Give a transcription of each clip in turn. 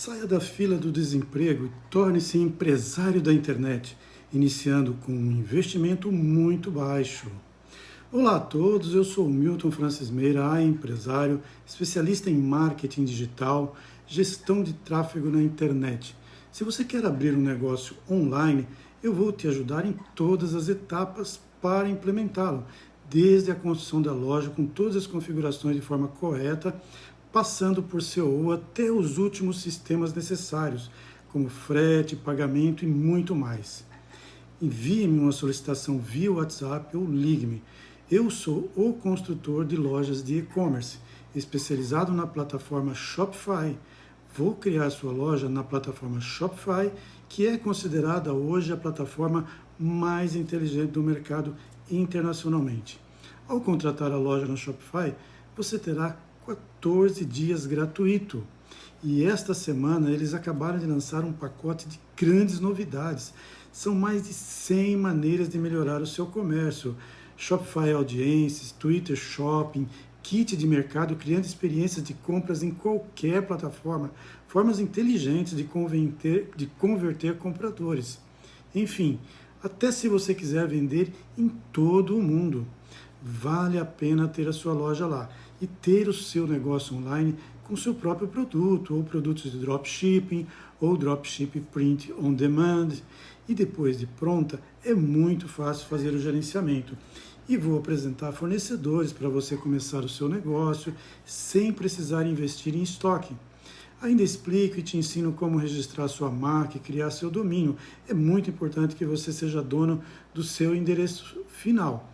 Saia da fila do desemprego e torne-se empresário da internet, iniciando com um investimento muito baixo. Olá a todos, eu sou Milton Francis Meira, empresário, especialista em marketing digital, gestão de tráfego na internet. Se você quer abrir um negócio online, eu vou te ajudar em todas as etapas para implementá-lo, desde a construção da loja com todas as configurações de forma correta, passando por seu até os últimos sistemas necessários, como frete, pagamento e muito mais. Envie-me uma solicitação via WhatsApp ou ligue-me. Eu sou o construtor de lojas de e-commerce, especializado na plataforma Shopify. Vou criar sua loja na plataforma Shopify, que é considerada hoje a plataforma mais inteligente do mercado internacionalmente. Ao contratar a loja na Shopify, você terá 14 dias gratuito. E esta semana eles acabaram de lançar um pacote de grandes novidades. São mais de 100 maneiras de melhorar o seu comércio. Shopify Audiências, Twitter Shopping, kit de mercado criando experiências de compras em qualquer plataforma, formas inteligentes de converter, de converter compradores. Enfim, até se você quiser vender em todo o mundo, vale a pena ter a sua loja lá e ter o seu negócio online com seu próprio produto, ou produtos de dropshipping, ou dropshipping print on demand. E depois de pronta, é muito fácil fazer o gerenciamento. E vou apresentar fornecedores para você começar o seu negócio sem precisar investir em estoque. Ainda explico e te ensino como registrar sua marca e criar seu domínio. É muito importante que você seja dono do seu endereço final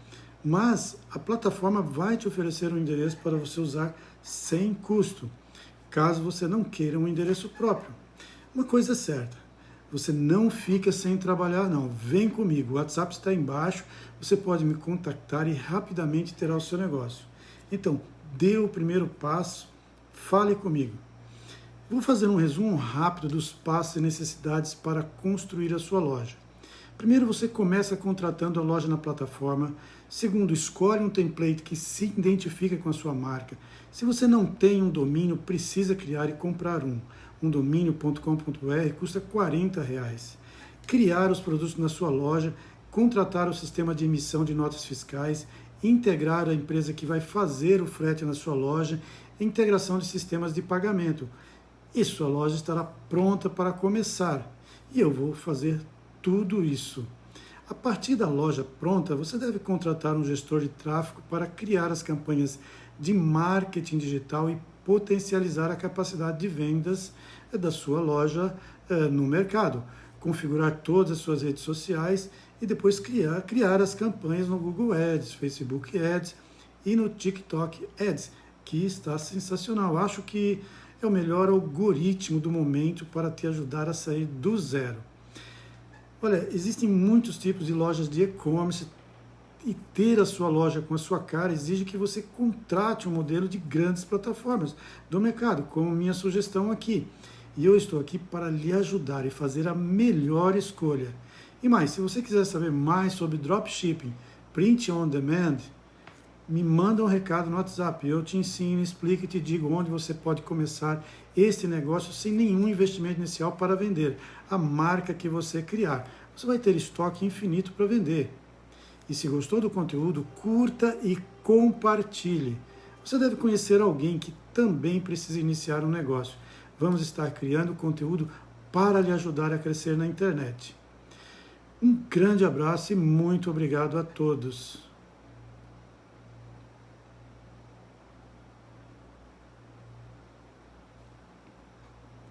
mas a plataforma vai te oferecer um endereço para você usar sem custo, caso você não queira um endereço próprio. Uma coisa é certa, você não fica sem trabalhar não, vem comigo, o WhatsApp está embaixo, você pode me contactar e rapidamente terá o seu negócio. Então, dê o primeiro passo, fale comigo. Vou fazer um resumo rápido dos passos e necessidades para construir a sua loja. Primeiro, você começa contratando a loja na plataforma. Segundo, escolhe um template que se identifica com a sua marca. Se você não tem um domínio, precisa criar e comprar um. Um domínio.com.br custa 40 reais. Criar os produtos na sua loja, contratar o sistema de emissão de notas fiscais, integrar a empresa que vai fazer o frete na sua loja, integração de sistemas de pagamento. E sua loja estará pronta para começar. E eu vou fazer tudo isso. A partir da loja pronta, você deve contratar um gestor de tráfego para criar as campanhas de marketing digital e potencializar a capacidade de vendas eh, da sua loja eh, no mercado. Configurar todas as suas redes sociais e depois criar, criar as campanhas no Google Ads, Facebook Ads e no TikTok Ads, que está sensacional. Acho que é o melhor algoritmo do momento para te ajudar a sair do zero. Olha, existem muitos tipos de lojas de e-commerce e ter a sua loja com a sua cara exige que você contrate um modelo de grandes plataformas do mercado, como minha sugestão aqui. E eu estou aqui para lhe ajudar e fazer a melhor escolha. E mais, se você quiser saber mais sobre dropshipping, print on demand, me manda um recado no WhatsApp. Eu te ensino, explico e te digo onde você pode começar este negócio sem nenhum investimento inicial para vender a marca que você criar. Você vai ter estoque infinito para vender. E se gostou do conteúdo, curta e compartilhe. Você deve conhecer alguém que também precisa iniciar um negócio. Vamos estar criando conteúdo para lhe ajudar a crescer na internet. Um grande abraço e muito obrigado a todos.